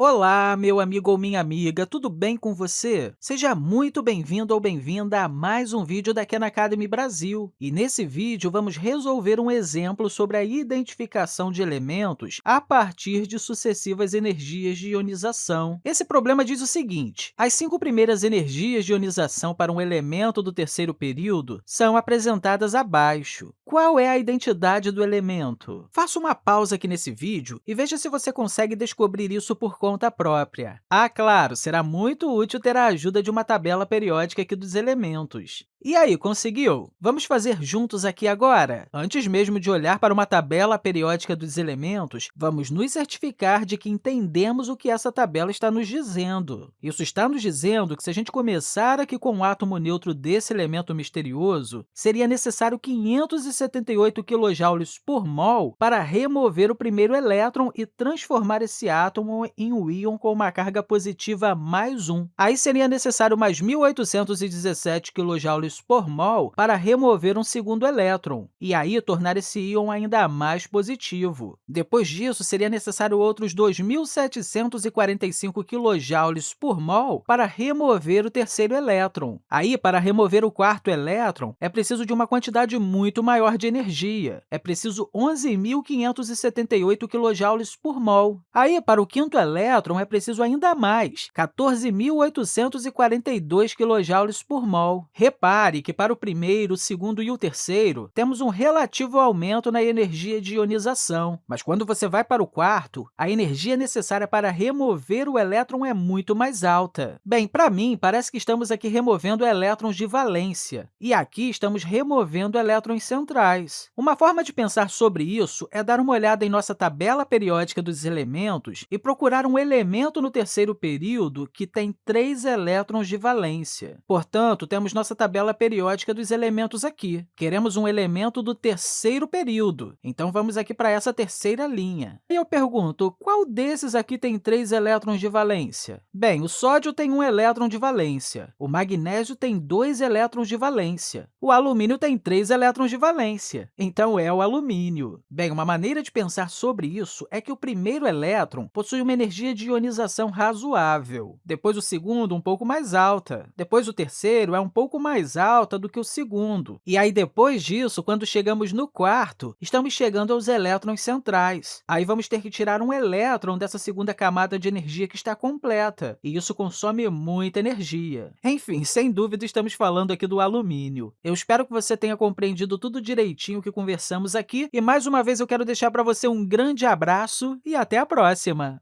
Olá, meu amigo ou minha amiga, tudo bem com você? Seja muito bem-vindo ou bem-vinda a mais um vídeo da Khan Academy Brasil. E nesse vídeo, vamos resolver um exemplo sobre a identificação de elementos a partir de sucessivas energias de ionização. Esse problema diz o seguinte, as cinco primeiras energias de ionização para um elemento do terceiro período são apresentadas abaixo. Qual é a identidade do elemento? Faça uma pausa aqui nesse vídeo e veja se você consegue descobrir isso por conta conta própria. Ah, claro, será muito útil ter a ajuda de uma tabela periódica aqui dos elementos. E aí, conseguiu? Vamos fazer juntos aqui agora? Antes mesmo de olhar para uma tabela periódica dos elementos, vamos nos certificar de que entendemos o que essa tabela está nos dizendo. Isso está nos dizendo que, se a gente começar aqui com o átomo neutro desse elemento misterioso, seria necessário 578 kJ por mol para remover o primeiro elétron e transformar esse átomo em um íon com uma carga positiva mais 1. Aí seria necessário mais 1.817 kJ por mol para remover um segundo elétron, e aí tornar esse íon ainda mais positivo. Depois disso, seria necessário outros 2.745 kJ por mol para remover o terceiro elétron. Aí, para remover o quarto elétron, é preciso de uma quantidade muito maior de energia. É preciso 11.578 kJ por mol. Aí, para o quinto elétron, é preciso ainda mais, 14.842 kJ por mol. Repare que, para o primeiro, o segundo e o terceiro, temos um relativo aumento na energia de ionização, mas quando você vai para o quarto, a energia necessária para remover o elétron é muito mais alta. Bem, para mim, parece que estamos aqui removendo elétrons de valência, e aqui estamos removendo elétrons centrais. Uma forma de pensar sobre isso é dar uma olhada em nossa tabela periódica dos elementos e procurar um elemento no terceiro período que tem três elétrons de valência. Portanto, temos nossa tabela periódica dos elementos aqui. Queremos um elemento do terceiro período, então vamos aqui para essa terceira linha. E eu pergunto, qual desses aqui tem três elétrons de valência? Bem, o sódio tem um elétron de valência, o magnésio tem dois elétrons de valência, o alumínio tem três elétrons de valência, então é o alumínio. Bem, uma maneira de pensar sobre isso é que o primeiro elétron possui uma energia de ionização razoável, depois o segundo um pouco mais alta, depois o terceiro é um pouco mais alta do que o segundo. E aí, depois disso, quando chegamos no quarto, estamos chegando aos elétrons centrais. Aí vamos ter que tirar um elétron dessa segunda camada de energia que está completa, e isso consome muita energia. Enfim, sem dúvida, estamos falando aqui do alumínio. Eu espero que você tenha compreendido tudo direitinho que conversamos aqui, e mais uma vez eu quero deixar para você um grande abraço e até a próxima!